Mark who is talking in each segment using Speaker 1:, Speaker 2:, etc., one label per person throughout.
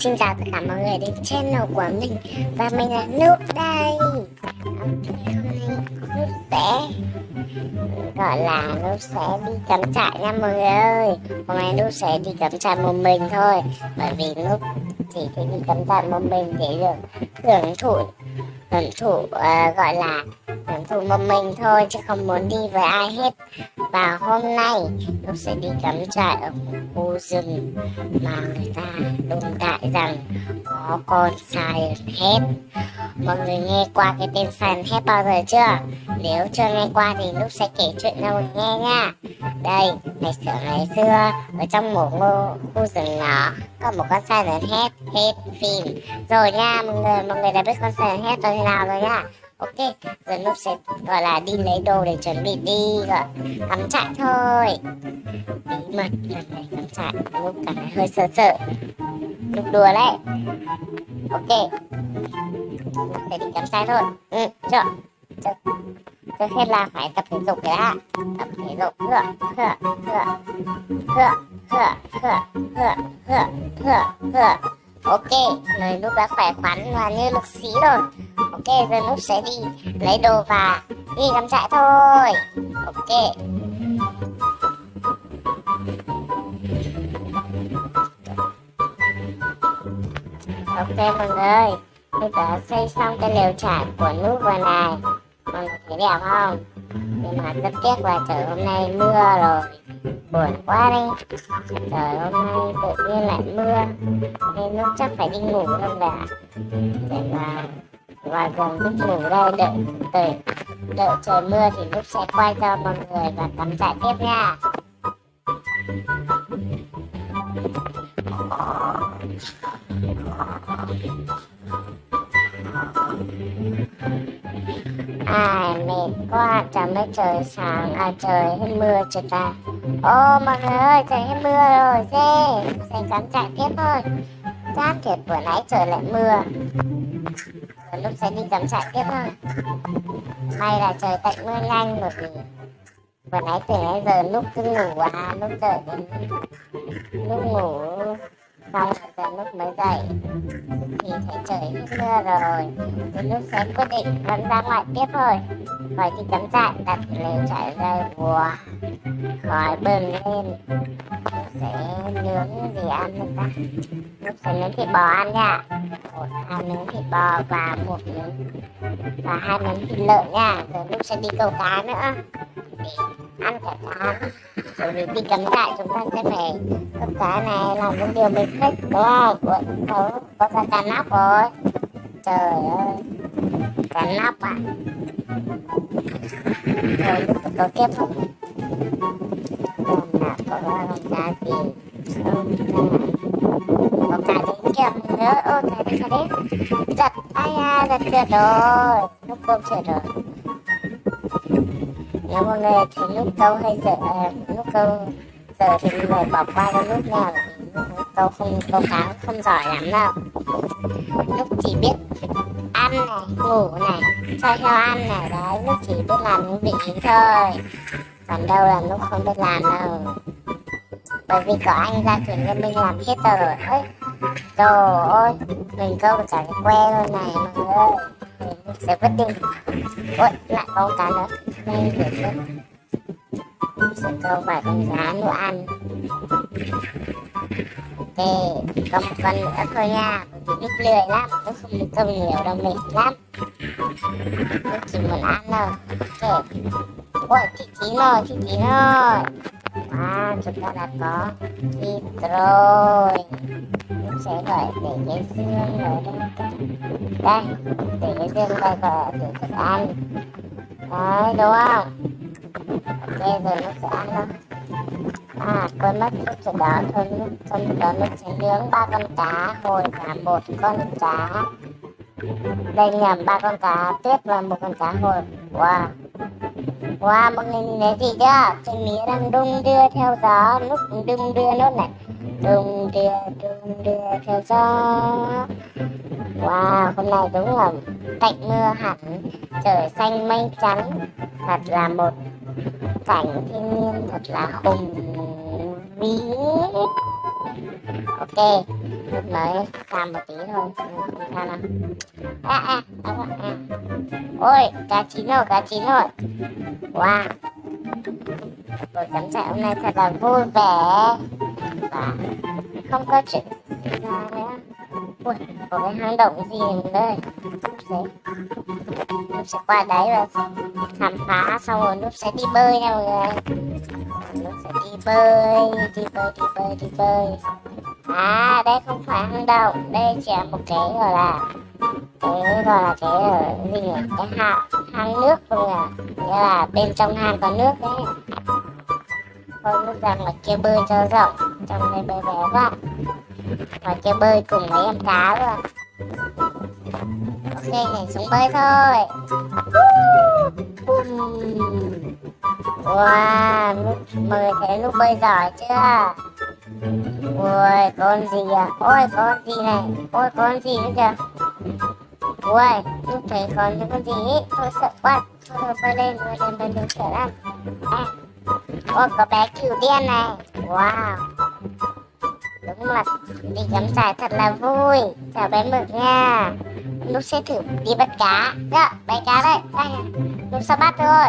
Speaker 1: Xin chào tất cả mọi người đến channel của mình. Và mình là Noob đây. Hôm nay Noob sẽ, Gọi là Noob sẽ đi cắm trại nha mọi người ơi. Hôm nay Noob sẽ đi cắm trại một mình thôi. Bởi vì Noob chỉ thích đi cắm trại một mình để được hưởng thụ Hưởng thụ uh, gọi là hưởng thụ một mình thôi chứ không muốn đi với ai hết. Và hôm nay tôi sẽ đi cắm trại ở một khu rừng mà người ta đồn đại rằng có con Silent Head mọi người nghe qua cái tên Silent Head bao giờ chưa? Nếu chưa nghe qua thì lúc sẽ kể chuyện cho mọi người nghe nha. Đây ngày xưa ngày xưa ở trong một ngô, khu rừng nhỏ, có một con Silent Head hết phim. Rồi nha, mọi người mọi người đã biết con Silent Head như nào rồi nha? Ok, giờ lúc sẽ, gọi là đi lấy đồ để chuẩn bị đi, gọi cắm trại thôi. Bí mật lần này cắm trại lúc cảm thấy hơi sợ sợ lúc đùa đấy. Ok. Sẽ đi cắm sai thôi. Ừ chưa trước, trước hết là phải tập thể dục cái đã. Tập thể dục. Hựa hựa hựa hựa hựa hựa hựa hựa hựa hựa ok người lúc đã khỏe khoắn và như lực sĩ rồi. Ok giờ nút sẽ đi lấy đồ và đi cắm trại thôi. Ok. Ok mọi người tôi đã xây xong cái lều trại của nút vừa này. Mọi người thấy đẹp không? Nhưng mà rất tiếc là trời hôm nay mưa rồi. Buồn quá đi trời hôm nay tự nhiên lại mưa. Nên lúc chắc phải đi ngủ luôn đã để mà và gần lúc ngủ đây, đợi đợi đợi trời mưa thì lúc sẽ quay cho mọi người và tắm trại tiếp nha ai, mệt quá chẳng mới trời sáng à trời hết mưa chưa ta? Ô, mọi người ơi, trời hết mưa rồi, dê sẽ cắm chạy tiếp thôi. Chát thiệt vừa nãy trời lại mưa. Rồi lúc sẽ đi cắm trại tiếp thôi. May là trời tạnh mưa nhanh, bởi vì vừa nãy từ nãy giờ lúc cứ ngủ à lúc đợi đến lúc ngủ xong giờ lúc mới dậy. Thì thấy trời hết mưa rồi. Đến lúc sẽ quyết định vẫn ra ngoài tiếp thôi. Khỏi thì cắm trại đặt lều trại đây wow khói bừng lên. Sẽ nướng gì ăn được ta? Lúc sẽ nướng thịt bò ăn nha. Một, hai miếng thịt bò và một miếng và hai miếng thịt lợn nha. Rồi lúc sẽ đi câu cá nữa ăn cả cá bởi vì đi cắm trại chúng ta sẽ phải câu cá này là một điều mình thích đúng không? Có, có, có ra cá nóc rồi. Trời ơi. Cá nóc à rồi có kết thúc còn là có con cá gì? Không có cả đến kèm nữa. Ôi cái đấy cái đấy giật ai à giật trượt rồi. Lúc cơm trượt rồi nếu mọi người thì lúc câu hay sợ à, lúc câu sợ thì mọi người bỏ qua cái lúc nào lúc câu không câu cá không giỏi lắm đâu. Lúc chỉ biết ăn này ngủ này cho heo ăn này đấy lúc chỉ biết làm những việc ấy thôi. Còn đâu là lúc không biết làm đâu. Bởi vì có anh ra thuyền cho mình làm hết rồi. Ấy trời ơi mình câu được cả cái que luôn này mọi người ơi. Mình sẽ quyết định ôi lại có cá nữa đây để xem sẽ câu vài con cá đồ ăn. Ok có một con nữa thôi nha. Vì lúc lười lắm tôi không được câu nhiều đâu, mệt lắm. Tôi chỉ muốn ăn thôi. Ok ôi, chị chín rồi chị chín rồi à chúng ta đã có thịt rồi. Mình sẽ gọi để cái xương ở đây đây để cái xương đây gọi để thức ăn đấy đúng không bây rồi nó sẽ ăn đâu à quên mất chút chuyện đó thôi lúc trong đó nó sẽ nướng ba con cá hồi và một con cá đây nhầm ba con cá tuyết và một con cá hồi wow Wow, mọi người nhìn thấy gì chưa? trên mía đang đung đưa theo gió, lúc đung đưa nốt này. Đung đưa, đung đưa theo gió. Wow, hôm nay đúng là cạnh mưa hẳn, trời xanh mây trắng. Thật là một cảnh thiên nhiên thật là hùng vĩ. Ok, lúc mới làm một tí thôi không sao nào à à à, à. ôi cá chín rồi cá chín rồi wow buổi cắm trại hôm nay thật là vui vẻ và không có chuyện ra nữa ui có cái hang động gì đây núp sẽ núp sẽ qua đấy và khám phá xong rồi núp sẽ đi bơi nha mọi người. Núp sẽ đi bơi đi bơi đi bơi đi bơi. À đây không phải hang động. Đây chỉ là một cái gọi là cái gọi là cái ờ, gì nhỉ? Cái hang hang nước mọi người, à. nghĩa là bên trong hang có nước đấy. Thôi lúc ra ngoài kia bơi cho rộng. Trong đây bơi bé quá. Ngoài kia bơi cùng mấy em cá luôn ok này xuống bơi thôi. Uhm. Wow, lúc mời thấy lúc bơi giỏi chưa? Ôi con gì à? Ôi, con gì này? Ôi, con gì nữa kìa? Ôi lúc thấy con những con gì ấy tôi sợ quá. Thôi bơi lên bơi lên bơi lên sợ lắm à. ôi có bé cừu đen này. Wow. Đúng là đi cắm trại thật là vui. Chào bé mực nha lúc sẽ thử đi bắt cá. Dạ bắt cá đây đây lúc sẽ bắt thôi.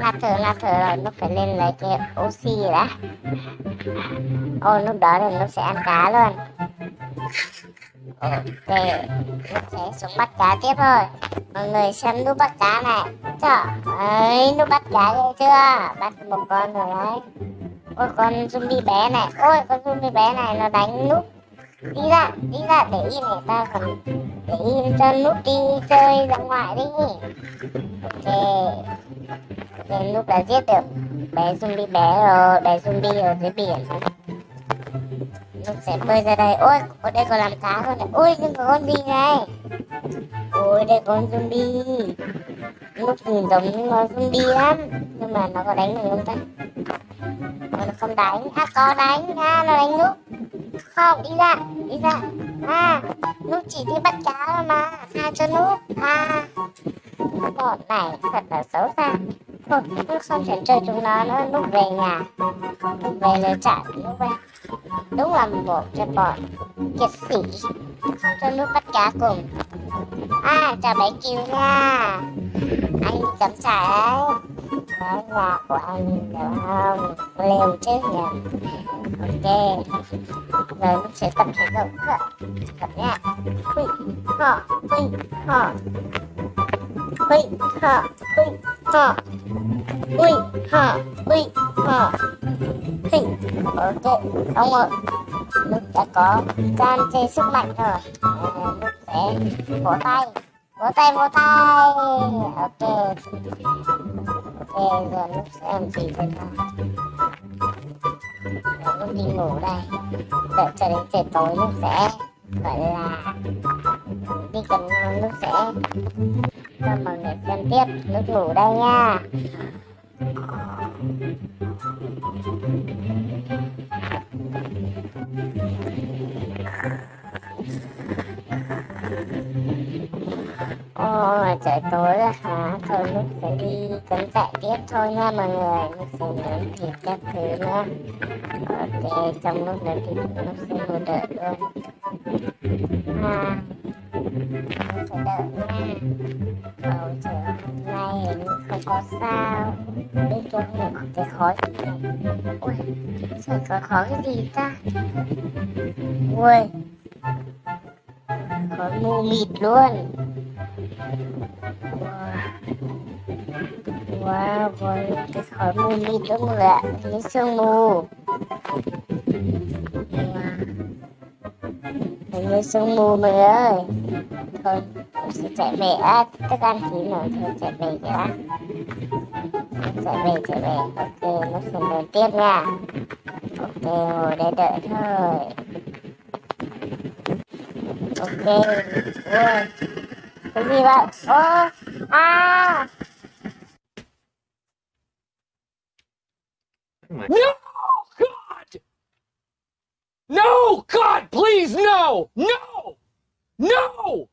Speaker 1: Là thử là thử rồi. Lúc phải lên lấy cái oxy đã. Ôi lúc đó thì lúc sẽ ăn cá luôn. Ok, lúc sẽ xuống bắt cá tiếp thôi. Mọi người xem lúc bắt cá này. Trời ơi lúc bắt cá ghê chưa? Bắt một con rồi đấy. Ôi, con zombie bé này. Ôi, con zombie bé này nó đánh lúc đi ra đi ra, để yên người ta còn để yên cho lúc đi chơi ra ngoài đi ok. Ok lúc đã giết được bé zombie bé rồi, bé zombie ở dưới biển. Lúc sẽ bơi ra đây. Ôi ở đây còn làm cá con này. Ôi, nhưng có con gì này? Ôi, đây con zombie. Lúc nhìn giống con zombie lắm, nhưng mà nó có đánh mình không ta? Nó không đánh. À có đánh. À nó đánh lúc. Không, đi ra đi ra à nó chỉ đi bắt cá mà, tha cho nó à bọn này thật là xấu xa. Thôi nút không thể chơi chúng nó nữa, lúc về nhà, lúc về lựa chọn lúc về. Đúng là một cái bọn kiệt sĩ, không cho nước bắt cá cùng. À chào bé kiều nha. Anh cắm trả ấy đấy nhà của anh hiểu không liều chứ nhỉ ok. Rồi mình sẽ tập thể dục nữa. Tập nha huy ho huy ho huy ho huy ho huy ho huy ho huy ok, ông ơi. Lúc đã có can chơi sức mạnh rồi. Lúc sẽ vỗ tay. Vỗ tay vỗ tay. Ok ok giờ lúc gì đây nào lúc đi ngủ đây. Đợi cho đến trời tối lúc sẽ gọi là đi cần lúc sẽ cho mọi người xem tiếp lúc ngủ đây nha thôi, mà trời tối rồi hả? Thôi mình phải đi cắm trại tiếp thôi nha mọi người. Mình sẽ nướng thịt các thứ nha. Ok, trong lúc nướng thịt nó sẽ ngồi đợi luôn. À Lúc phải đợi nha. Cầu trời hôm nay hình không có sao. Đi cho mình có cái khói. Gì này Ui Trời có khói cái gì ta? Ui, Khói mù mịt luôn. Wow, rồi cái khói mù mịt đó mù người ạ, cái sương mù. Wow. Hình sương mù mày ơi. Thôi, em sẽ chạy về. À, tức ăn chín rồi, thôi chạy về cái đã. Chạy về, chạy về. Ok, nó sẽ đợi tiếp nha. Ok, ngồi đây đợi thôi. Ok, ui. Oh,
Speaker 2: ah. no, God! No, God, please, no, no, no!